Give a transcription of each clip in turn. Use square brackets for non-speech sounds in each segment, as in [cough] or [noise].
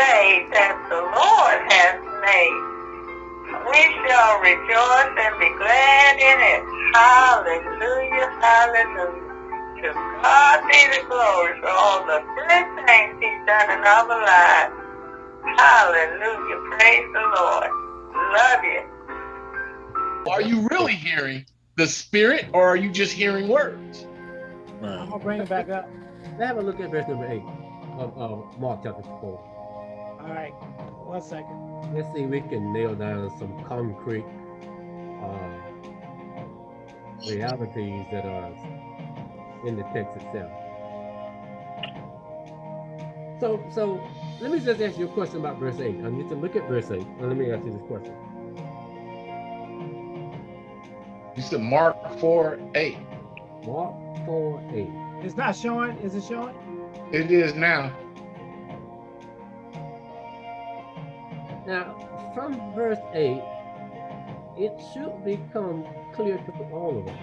day that the Lord has made. We shall rejoice and be glad in it. Hallelujah, hallelujah. To God be the glory for all the good things he's done in our lives. Hallelujah, praise the Lord. Love you. Are you really hearing the spirit or are you just hearing words? I'm gonna bring it back up. Let's have a look at verse number eight of, of Mark chapter four. All right, one second. Let's see if we can nail down some concrete uh, realities that are in the text itself. So, so let me just ask you a question about verse 8. I need to look at verse 8. And let me ask you this question. You said Mark 4 8. Mark 4 8. It's not showing. Is it showing? It is now. Now, from verse 8, it should become clear to all of us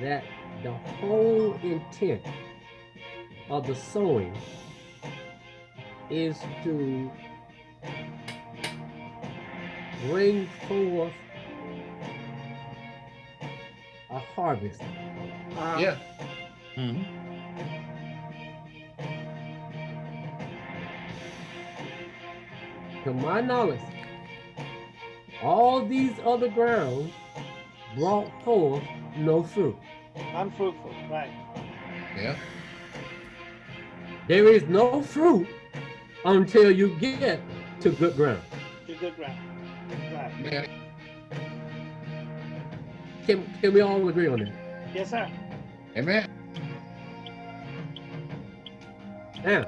that the whole intent of the sowing is to bring forth a harvest. Uh, Yeah. To my knowledge, all these other grounds brought forth no fruit. Unfruitful. Right. Yeah. There is no fruit until you get to good ground. To good ground. Right. Man, Can, can we all agree on that? Yes, sir. amen. Now,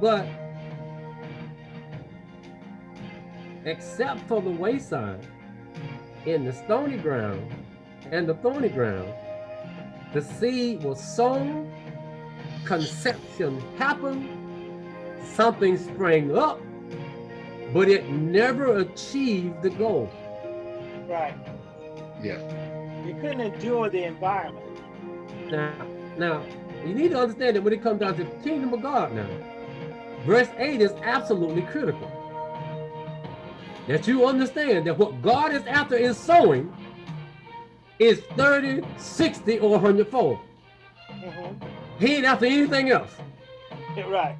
but except for the wayside, in the stony ground and the thorny ground, the seed was sown, conception happened, something sprang up, but it never achieved the goal. Right. Yeah. You couldn't endure the environment. Now, now, you need to understand that when it comes down to the kingdom of God now, verse 8 is absolutely critical. That you understand that what God is after in sowing is 30, 60, or 100 fold. Mhm. He ain't after anything else. Right.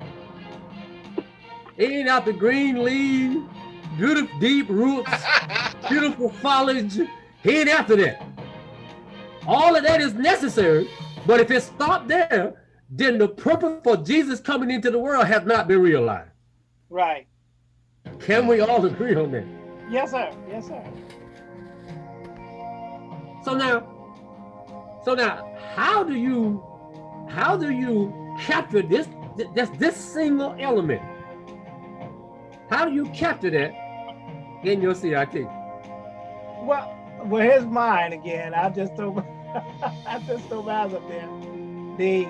He ain't after green leaves, beautiful deep roots, [laughs] beautiful foliage. He ain't after that. All of that is necessary, but if it stopped there, then the purpose for Jesus coming into the world has not been realized. Right. Can we all agree on that? Yes, sir. Yes, sir. So now, so now, how do you, how do you capture this, this, this single element? How do you capture that in your CIT? Well, well, here's mine again. I just threw, [laughs] I just threw mine up there. The,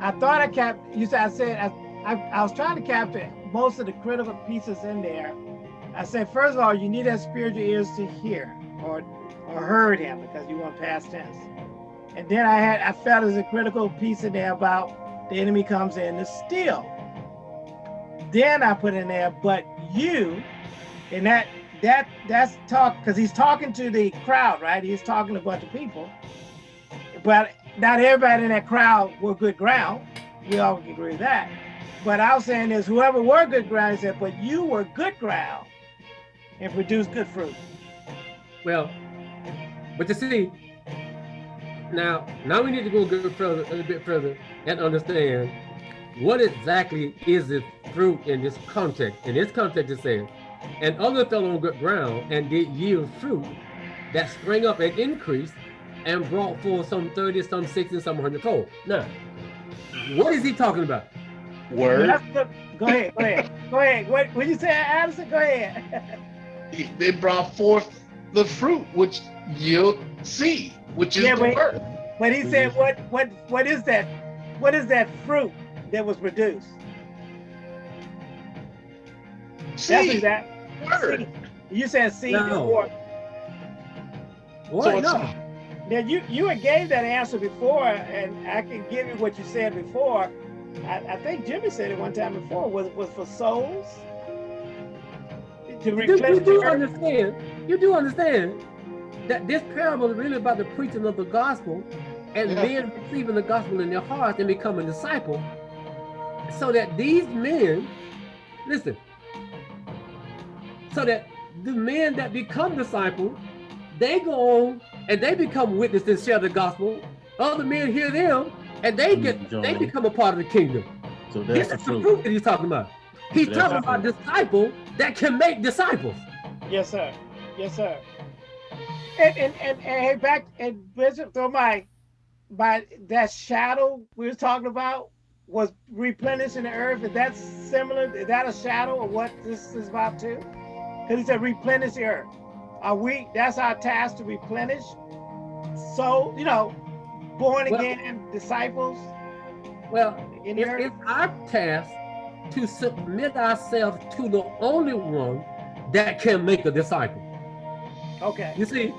I thought I cap. You said I said I, I, I was trying to capture most of the critical pieces in there. I say, first of all, you need to have spiritual ears to hear, or or heard him because you want past tense. And then I had I felt as a critical piece in there about the enemy comes in to steal. Then I put in there, but you, and that that that's talk because he's talking to the crowd, right? He's talking to a bunch of people, but not everybody in that crowd were good ground. We all agree with that. But I was saying is whoever were good ground, said, but you were good ground and produced good fruit. Well, but you see, now, now we need to go a little further, a little bit further and understand what exactly is this fruit in this context. In this context, it says, and other fell on good ground and did yield fruit that sprang up and increased and brought forth some 30, some 60, some 100 fold. Now, what is he talking about? Word. That's. Go ahead, go ahead, go ahead. What, what you say, Addison? Go ahead. They brought forth the fruit, which yield seed, which is Yeah, the but- word. But he said, what, what, what is that? What is that fruit that was produced? That's what Seed. he's at. Word. Seed. You said seed No. before. What? So no. Now you you had gave that answer before, and I can give you what you said before. I, I think Jimmy said it one time before, was was for souls. To You, replenish you do understand, you do understand that this parable is really about the preaching of the gospel and Yeah. men receiving the gospel in their hearts and becoming disciples so that these men, listen, so that the men that become disciples, they go on and they become witnesses and share the gospel. Other men hear them and they get, they become a part of the kingdom. So This that's is the the fruit. fruit that he's talking about. He's That's talking the about disciples that can make disciples. Yes, sir. Yes, sir. And and and, and hey, back and Bishop, so my my that shadow we was talking about was replenishing the earth. Is that similar? Is that a shadow of what this is about too? Because he said replenish the earth. Are we? That's our task to replenish. So you know, born Well- again disciples Well, in It's, it's our task to submit ourselves to the only one that can make a disciple. Okay. You see,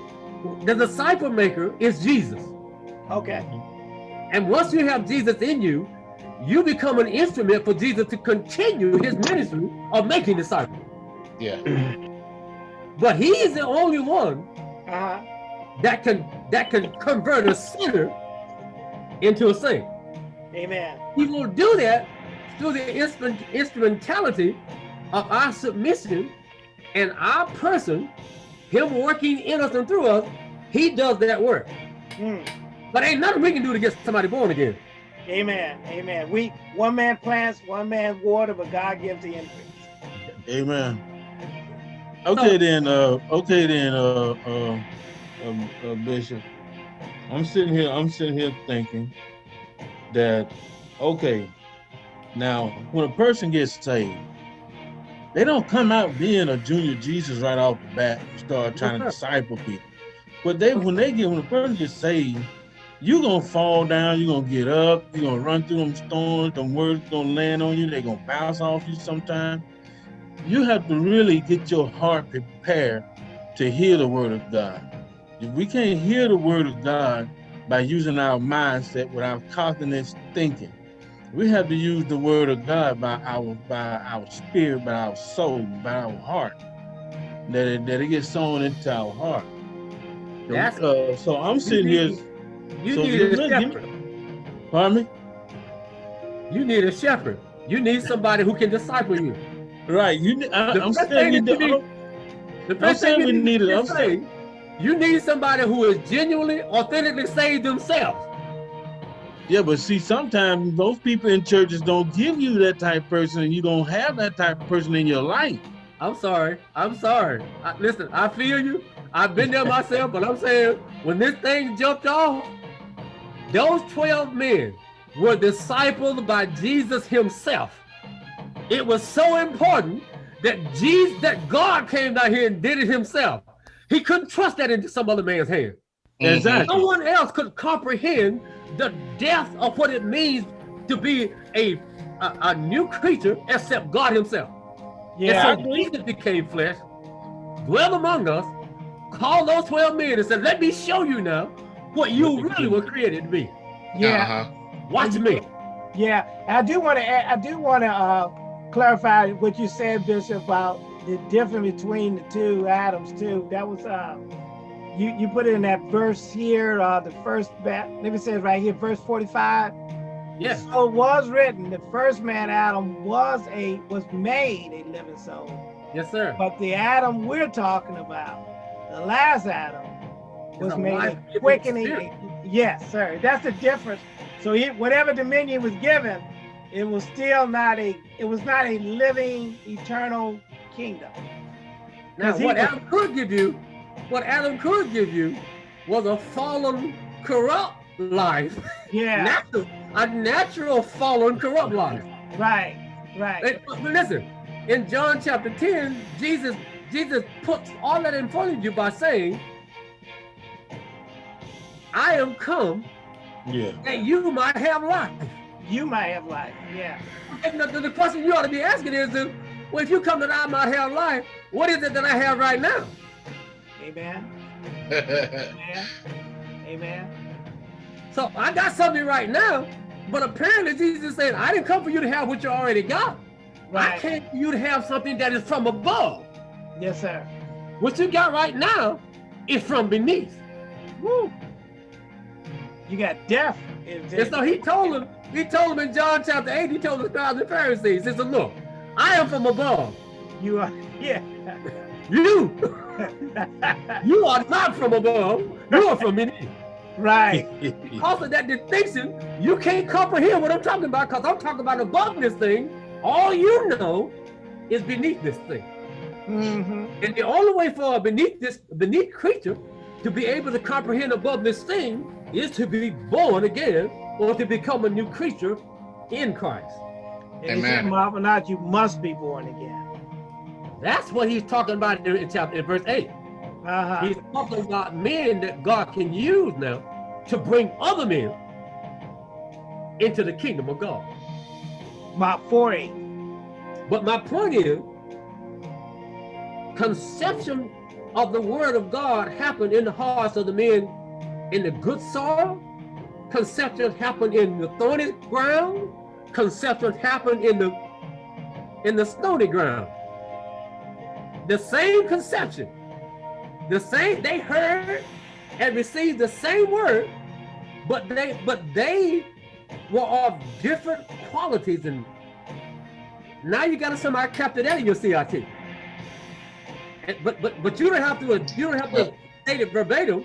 the disciple maker is Jesus. Okay. And once you have Jesus in you, you become an instrument for Jesus to continue his ministry of making disciples. Yeah. [clears throat] But he is the only one Uh huh. that can that can convert a sinner into a saint. Amen. He will do that through the instrument, instrumentality of our submission and our person, him working in us and through us. He does that work. Mm. But ain't nothing we can do to get somebody born again. Amen. Amen. We one man plants, one man water, but God gives the increase. Amen. Okay then, uh, okay then, uh, uh, um, uh, Bishop. I'm sitting here, I'm sitting here thinking that, okay, now when a person gets saved, they don't come out being a junior Jesus right off the bat and start trying to disciple people. But they, when they get, when a person gets saved, you're gonna fall down, you're gonna get up, you're gonna run through them storms, them words gonna land on you, they're gonna bounce off you sometime you have to really get your heart prepared to hear the word of God. If we can't hear the word of God by using our mindset with our cognitive thinking, we have to use the word of God by our by our spirit, by our soul, by our heart. That it, that it gets sown into our heart. So, uh, so I'm sitting need- here. You So need a me- shepherd. Pardon me. You need a shepherd. You need somebody who can disciple you. Right. You. I, The I'm saying you. you do- The I'm thing we you need it. I'm say, saying- you need somebody who is genuinely, authentically saved themselves. Yeah, but see, sometimes those people in churches don't give you that type of person, and you don't have that type of person in your life. I'm sorry. I'm sorry. I, listen, I feel you. I've been there myself, but I'm saying when this thing jumped off, those 12 men were discipled by Jesus himself. It was so important that Jesus, that God came down here and did it himself. He couldn't trust that into some other man's hand. Exactly. No one else could comprehend the depth of what it means to be a, a, a new creature except God himself. Yeah. And so Jesus became flesh, dwelled among us, called those 12 men and said, let me show you now what you really were created to be. yeah. Uh-huh. Watch me. Yeah, I do want to. I do want to uh, clarify what you said, Bishop, about the difference between the two Adams too. That was uh, you. You put it in that verse here, uh, the first. bat. Let me say it right here, verse forty-five. Yes. So it was written, the first man Adam was a was made a living soul, Yes, sir. but the Adam we're talking about, the last Adam, was a made a quickening. spirit. Yes, sir. That's the difference. So he, whatever dominion was given, it was still not a. It was not a living, eternal kingdom. Now, what was- Adam could give you, what Adam could give you was a fallen, corrupt life. Yeah. Natural, a natural fallen, corrupt life. Right. Right. And- but listen, in John chapter 10, Jesus, Jesus puts all that in front of you by saying, I am come Yeah. that you might have life. you might have life. Yeah. And the, the question you ought to be asking is, well, if you come to that I might have life, what is it that I have right now? Amen. [laughs] Amen. Amen. So I got something right now but apparently Jesus said, I didn't come for you to have what you already got. I Right. came for you to have something that is from above. Yes, sir. What you got right now is from beneath. Woo. You got death. And so he told him, he told him in John chapter 8, he told the scribes and Pharisees, he said, look, I am from above. you are. Yeah. You, [laughs] you are not from above. You are from beneath. right. [laughs] Because of that distinction, you can't comprehend what I'm talking about because I'm talking about above this thing. All you know is beneath this thing. hmm And the only way for a beneath this beneath creature to be able to comprehend above this thing is to be born again or to become a new creature in Christ. And he said, Amen. Marvel not, you must be born again. That's what he's talking about in, in chapter in verse 8. Uh-huh. He's talking about men that God can use now to bring other men into the kingdom of God. Mark 4 8. But my point is, conception of the word of God happened in the hearts of the men in the good soil. Conception happened in the thorny ground. Conception happened in the in the stony ground. The same conception, the same they heard and received the same word, but they but they were of different qualities and now you got to somehow capture that in your CRT. And, but but but you don't have to you don't have to state it verbatim.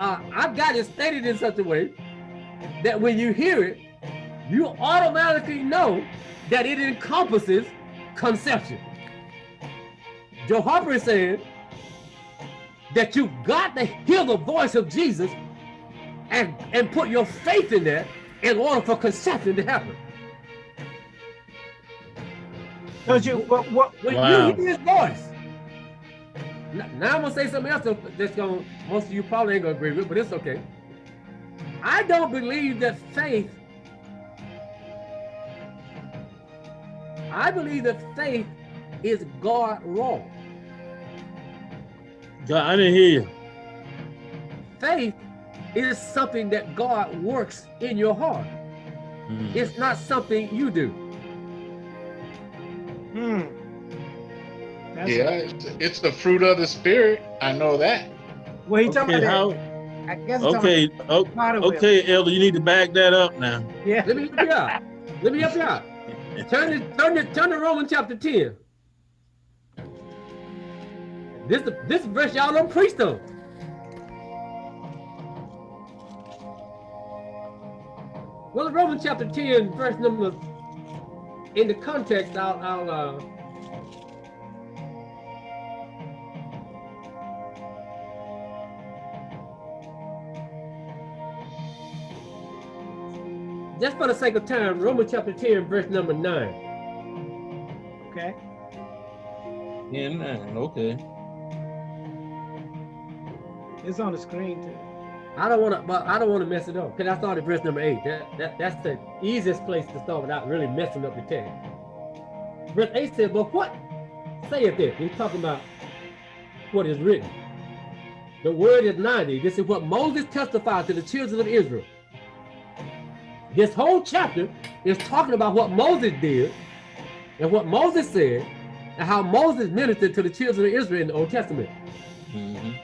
Uh, I've got it stated in such a way that when you hear it, you automatically know that it encompasses conception. Joe Harper is saying that you've got to hear the voice of Jesus and, and put your faith in that in order for conception to happen. Because you, what, what, When Wow. you hear his voice. Now I'm gonna say something else that's gonna most of you probably ain't gonna agree with, but it's okay. I don't believe that faith. I believe that faith is God wrong. God, I didn't hear you. Faith is something that God works in your heart. Mm. It's not something you do. hmm. That's Yeah, it's, it's the fruit of the spirit. I know that. Well, he talking Okay, about how, I guess he's okay, o- talking about Potter okay, Elder, you need to back that up now. Yeah. Let me help you out. Let me help you out. Turn to turn to turn to Romans chapter 10. This this verse y'all don't preach though. Well, Romans chapter 10, verse number in the context, I'll I'll uh just for the sake of time, Romans chapter 10, verse number 9. Okay. Yeah, nine, okay. It's on the screen too. I don't want to, but I don't want to mess it up because I started verse number eight. That, that that's the easiest place to start without really messing up the text. Verse eight said, "But what saith it?" He's talking about what is written. The word is ninety. This is what Moses testified to the children of Israel. This whole chapter is talking about what Moses did and what Moses said and how Moses ministered to the children of Israel in the Old Testament. Mhm.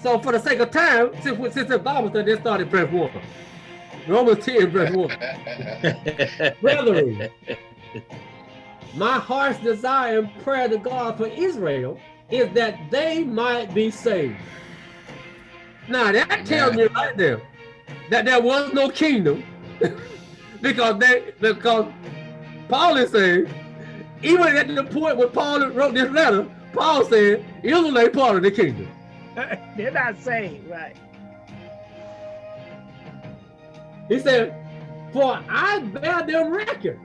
So for the sake of time, since, since the Bible study, let's start at verse 1. Romans 10, verse 1. [laughs] Brethren, my heart's desire and prayer to God for Israel is that they might be saved. Now that tells me right there that there was no kingdom [laughs] because they because Paul is saying, even at the point when Paul wrote this letter, Paul said Israel ain't part of the kingdom. [laughs] They're not saved, right? He said, For I bear them record.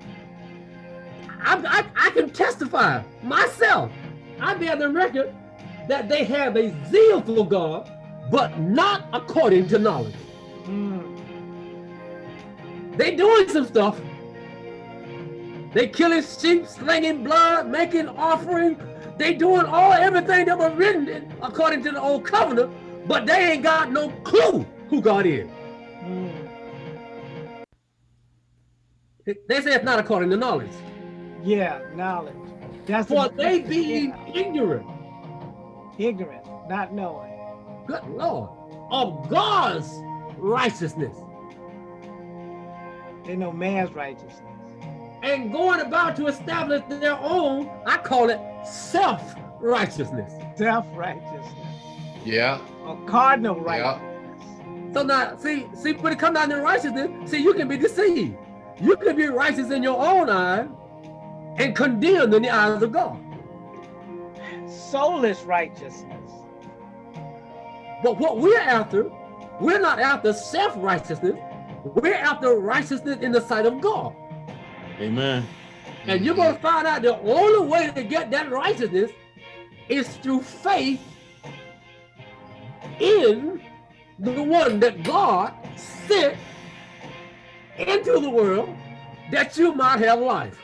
I, I, I can testify myself. I bear them record that they have a zeal for God, but not according to knowledge. They doing some stuff. They killing sheep, slinging blood, making offering. They doing all everything that was written in- according to the old covenant, but they ain't got no clue who God is. Mm. They say it's not according to knowledge. Yeah, knowledge. That's For the- they being ignorant, ignorant, not knowing. good Lord, of God's righteousness They know man's righteousness. and going about to establish their own, I call it self-righteousness. Self-righteousness. Yeah. Or cardinal Yeah. So now, see, see, when it comes down to righteousness, see, you can be deceived. You can be righteous in your own eyes and condemned in the eyes of God. Soulless righteousness. But what we're after, we're not after self-righteousness. We're after righteousness in the sight of God. Amen. And you're going to find out the only way to get that righteousness is through faith in the one that God sent into the world that you might have life.